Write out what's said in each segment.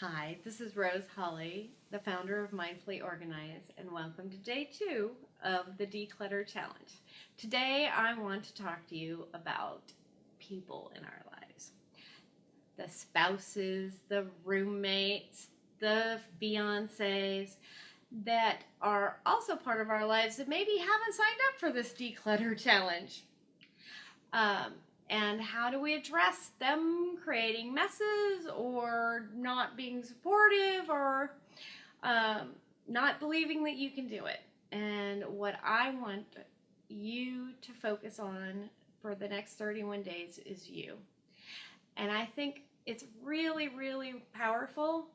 Hi, this is Rose Holly, the founder of Mindfully Organize, and welcome to day two of the Declutter Challenge. Today, I want to talk to you about people in our lives the spouses, the roommates, the fiancés that are also part of our lives that maybe haven't signed up for this Declutter Challenge. Um, and how do we address them creating messes or not being supportive or um, not believing that you can do it? And what i want you to focus on for the next 31 days is you. And i think it's really really powerful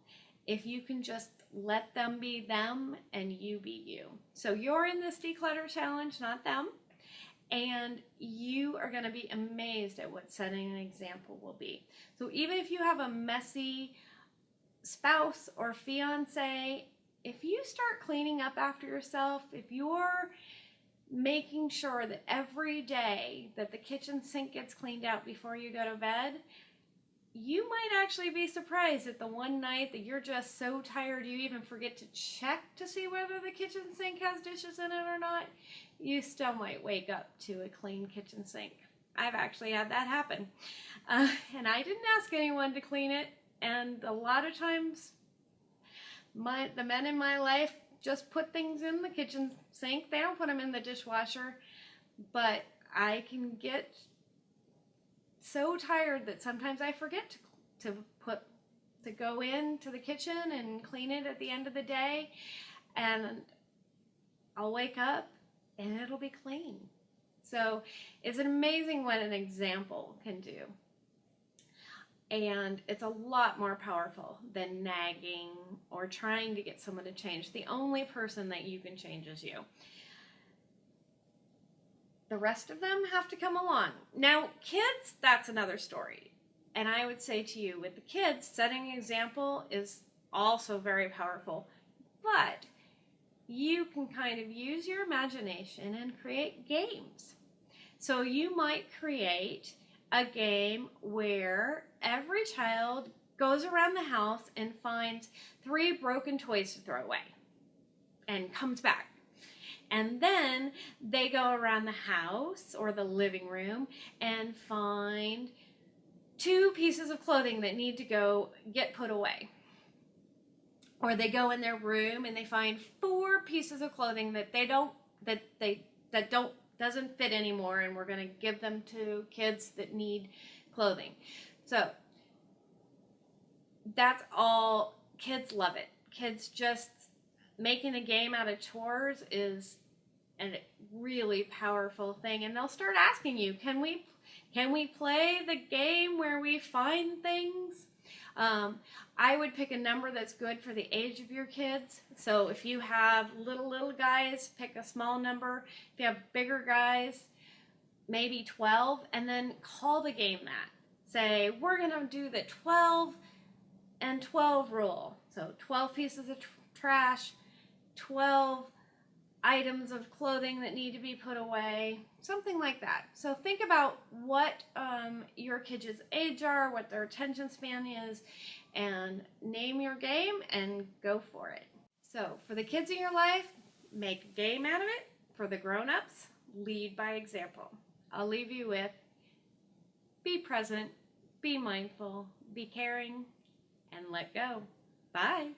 if you can just let them be them and you be you. So you're in this declutter challenge not them and you are going to be amazed at what setting an example will be. So even if you have a messy spouse or fiance, if you start cleaning up after yourself, if you're making sure that every day that the kitchen sink gets cleaned out before you go to bed, you might actually be surprised at the one night that you're just so tired you even forget to check to see whether the kitchen sink has dishes in it or not. You still might wake up to a clean kitchen sink. I've actually had that happen. Uh, and I didn't ask anyone to clean it. And a lot of times, my the men in my life just put things in the kitchen sink. They don't put them in the dishwasher. But I can get so tired that sometimes I forget to, to put to go into the kitchen and clean it at the end of the day and I'll wake up and it'll be clean. So it's amazing what an example can do. And it's a lot more powerful than nagging or trying to get someone to change. The only person that you can change is you. The rest of them have to come along. Now, kids, that's another story. And I would say to you, with the kids, setting an example is also very powerful. But you can kind of use your imagination and create games. So you might create a game where every child goes around the house and finds three broken toys to throw away and comes back and then they go around the house or the living room and find two pieces of clothing that need to go get put away. Or they go in their room and they find four pieces of clothing that they don't that they that don't doesn't fit anymore and we're going to give them to kids that need clothing. So that's all kids love it. Kids just making a game out of chores is a really powerful thing and they'll start asking you can we can we play the game where we find things um, I would pick a number that's good for the age of your kids. So if you have little, little guys, pick a small number. If you have bigger guys, maybe 12, and then call the game that. Say, we're going to do the 12 and 12 rule. So 12 pieces of tr trash, 12 items of clothing that need to be put away, something like that. So think about what um, your kids' age are, what their attention span is, and name your game and go for it. So for the kids in your life, make game out of it. For the grown-ups, lead by example. I'll leave you with be present, be mindful, be caring, and let go. Bye.